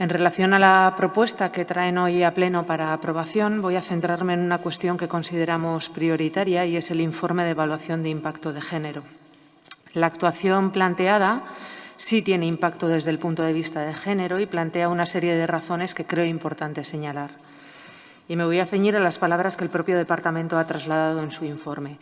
En relación a la propuesta que traen hoy a pleno para aprobación, voy a centrarme en una cuestión que consideramos prioritaria y es el informe de evaluación de impacto de género. La actuación planteada sí tiene impacto desde el punto de vista de género y plantea una serie de razones que creo importante señalar. Y me voy a ceñir a las palabras que el propio Departamento ha trasladado en su informe.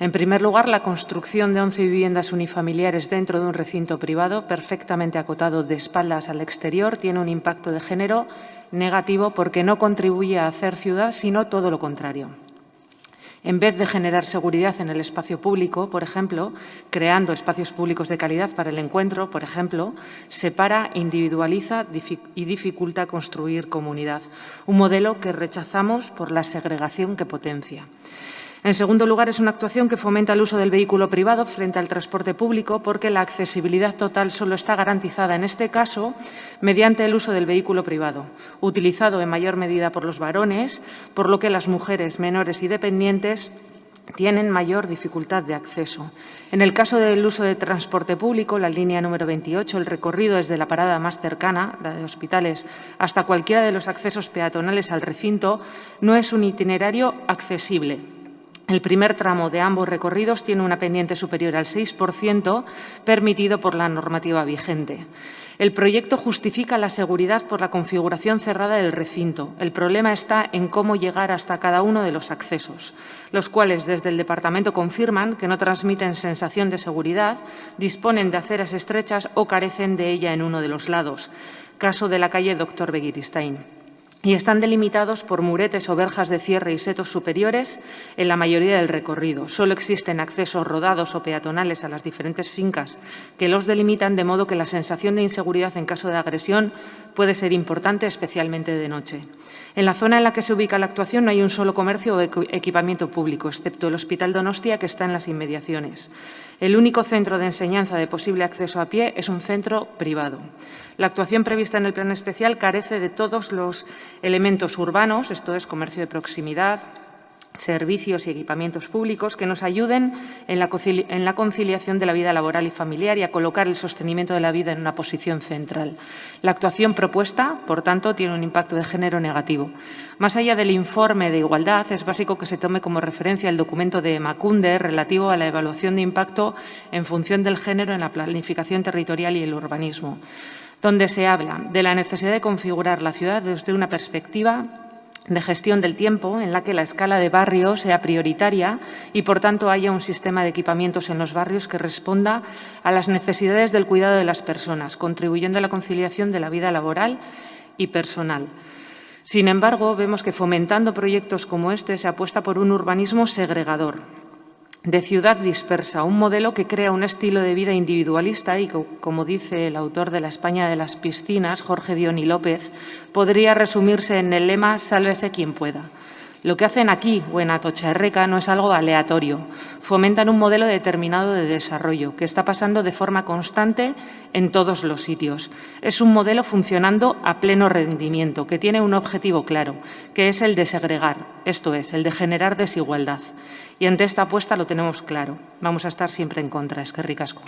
En primer lugar, la construcción de 11 viviendas unifamiliares dentro de un recinto privado perfectamente acotado de espaldas al exterior tiene un impacto de género negativo porque no contribuye a hacer ciudad, sino todo lo contrario en vez de generar seguridad en el espacio público, por ejemplo, creando espacios públicos de calidad para el encuentro, por ejemplo, separa, individualiza y dificulta construir comunidad, un modelo que rechazamos por la segregación que potencia. En segundo lugar, es una actuación que fomenta el uso del vehículo privado frente al transporte público porque la accesibilidad total solo está garantizada, en este caso, mediante el uso del vehículo privado, utilizado en mayor medida por los varones, por lo que las mujeres menores y dependientes tienen mayor dificultad de acceso. En el caso del uso de transporte público, la línea número 28, el recorrido desde la parada más cercana, la de hospitales, hasta cualquiera de los accesos peatonales al recinto, no es un itinerario accesible, el primer tramo de ambos recorridos tiene una pendiente superior al 6%, permitido por la normativa vigente. El proyecto justifica la seguridad por la configuración cerrada del recinto. El problema está en cómo llegar hasta cada uno de los accesos, los cuales desde el Departamento confirman que no transmiten sensación de seguridad, disponen de aceras estrechas o carecen de ella en uno de los lados. Caso de la calle Dr. Begiristain y están delimitados por muretes o verjas de cierre y setos superiores en la mayoría del recorrido. Solo existen accesos rodados o peatonales a las diferentes fincas que los delimitan, de modo que la sensación de inseguridad en caso de agresión puede ser importante, especialmente de noche. En la zona en la que se ubica la actuación no hay un solo comercio o equipamiento público, excepto el Hospital Donostia, que está en las inmediaciones. El único centro de enseñanza de posible acceso a pie es un centro privado. La actuación prevista en el plan especial carece de todos los elementos urbanos, esto es comercio de proximidad, servicios y equipamientos públicos que nos ayuden en la conciliación de la vida laboral y familiar y a colocar el sostenimiento de la vida en una posición central. La actuación propuesta, por tanto, tiene un impacto de género negativo. Más allá del informe de igualdad, es básico que se tome como referencia el documento de Macunde relativo a la evaluación de impacto en función del género en la planificación territorial y el urbanismo, donde se habla de la necesidad de configurar la ciudad desde una perspectiva de gestión del tiempo en la que la escala de barrio sea prioritaria y, por tanto, haya un sistema de equipamientos en los barrios que responda a las necesidades del cuidado de las personas, contribuyendo a la conciliación de la vida laboral y personal. Sin embargo, vemos que fomentando proyectos como este se apuesta por un urbanismo segregador, de ciudad dispersa, un modelo que crea un estilo de vida individualista y, como dice el autor de La España de las piscinas, Jorge Dioni López, podría resumirse en el lema «Sálvese quien pueda». Lo que hacen aquí o en Atocha no es algo aleatorio. Fomentan un modelo determinado de desarrollo que está pasando de forma constante en todos los sitios. Es un modelo funcionando a pleno rendimiento, que tiene un objetivo claro, que es el de segregar, esto es, el de generar desigualdad. Y ante esta apuesta lo tenemos claro. Vamos a estar siempre en contra. Es que ricasco.